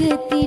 Kau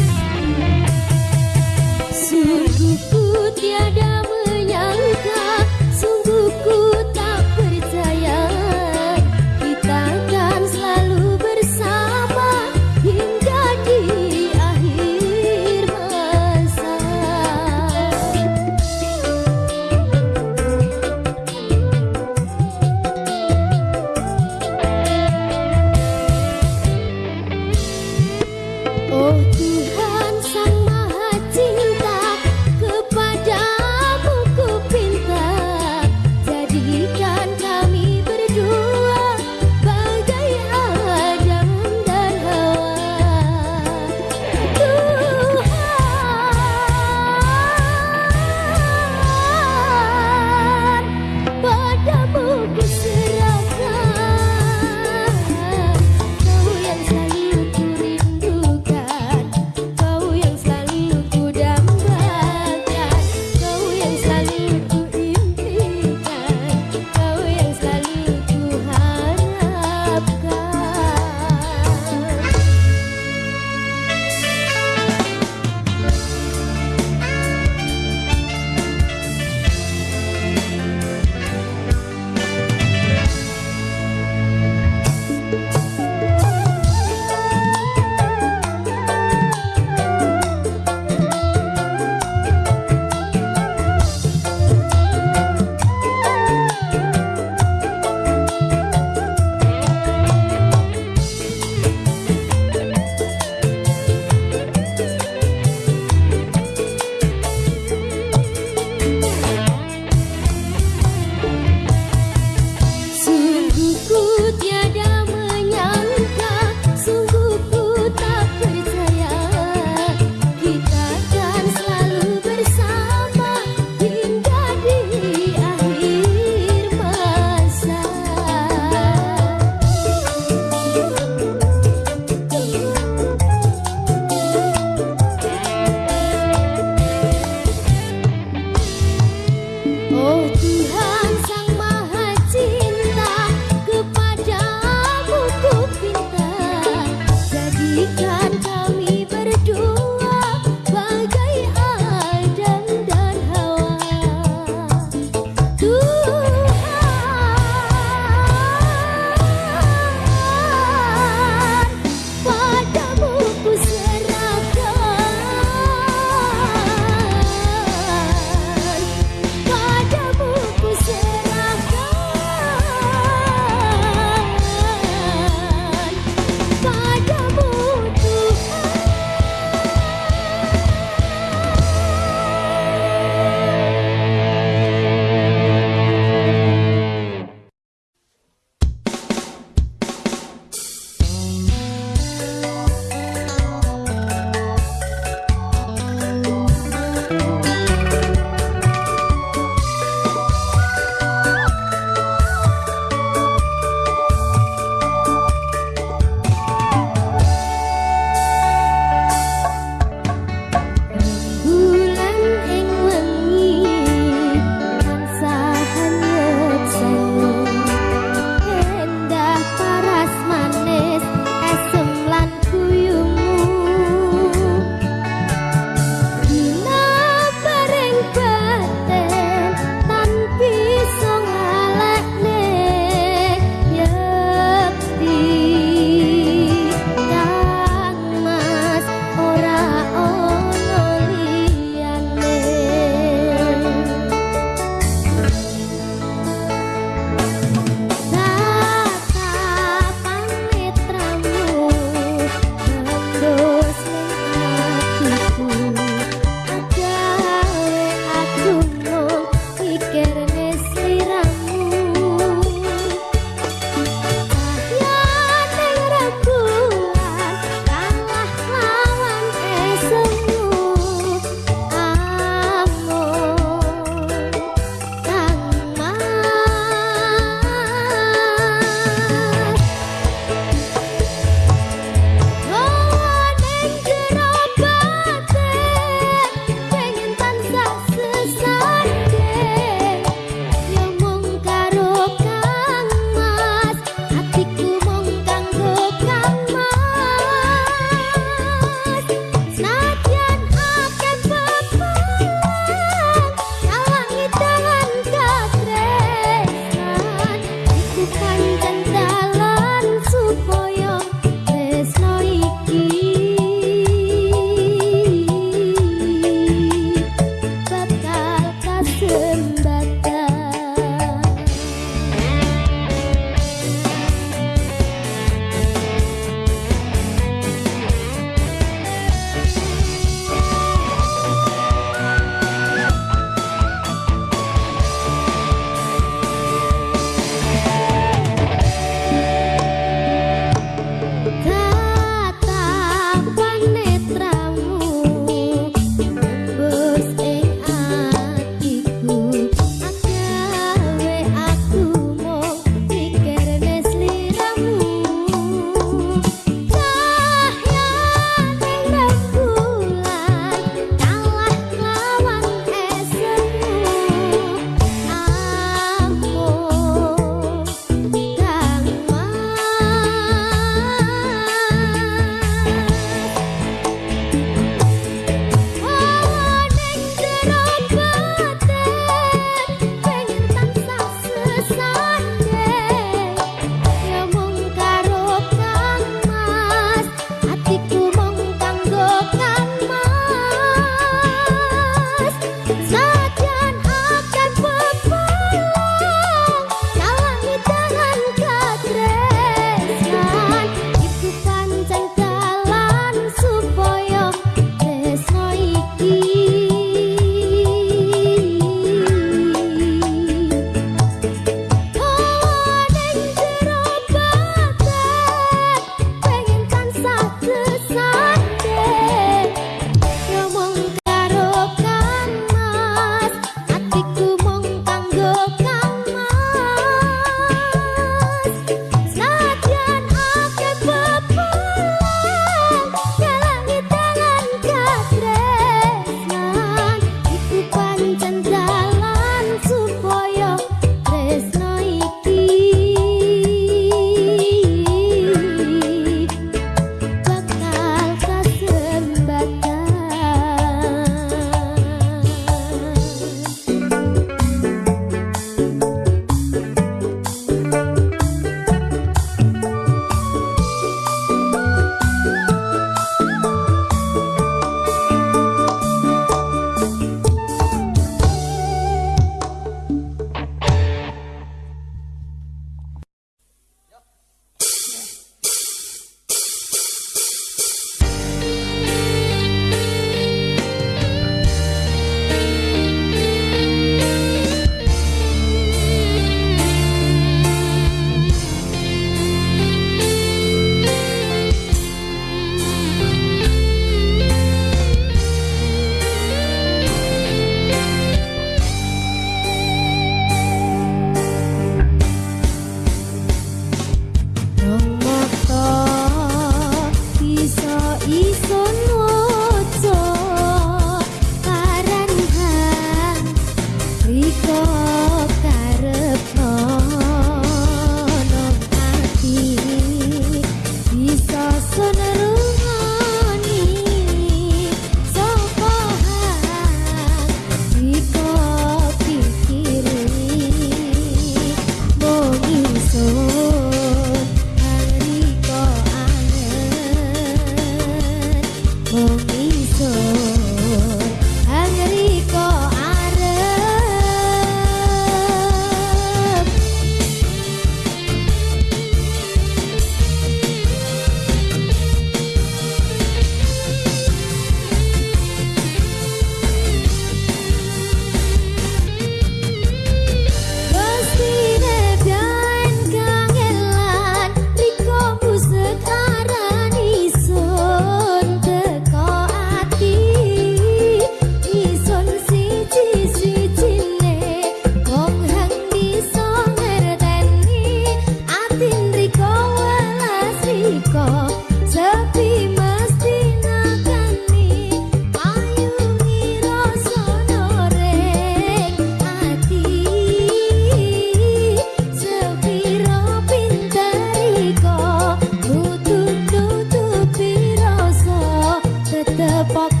the pop